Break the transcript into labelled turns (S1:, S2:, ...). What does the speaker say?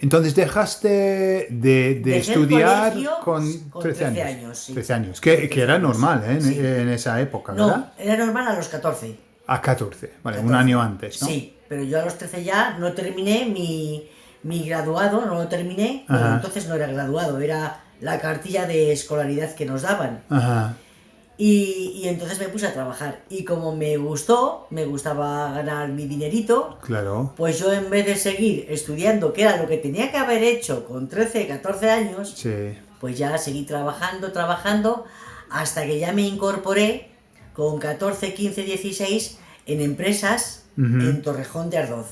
S1: entonces dejaste de, de estudiar
S2: colegio
S1: con,
S2: con
S1: 13
S2: 13
S1: años.
S2: años, sí.
S1: 13 años, que, que era normal ¿eh? en,
S2: sí.
S1: en esa época,
S2: No,
S1: ¿verdad?
S2: era normal a los 14.
S1: A 14, vale, un
S2: 14.
S1: año antes, ¿no?
S2: Sí, pero yo a los 13 ya no terminé mi, mi graduado, no lo terminé, bueno, entonces no era graduado, era la cartilla de escolaridad que nos daban.
S1: Ajá,
S2: Y, y entonces me puse a trabajar. Y como me gustó, me gustaba ganar mi dinerito,
S1: claro.
S2: pues yo en vez de seguir estudiando, que era lo que tenía que haber hecho con 13, 14 años,
S1: Sí.
S2: pues ya seguí trabajando, trabajando, hasta que ya me incorporé con 14, 15, 16 en empresas en Torrejón de Ardoz.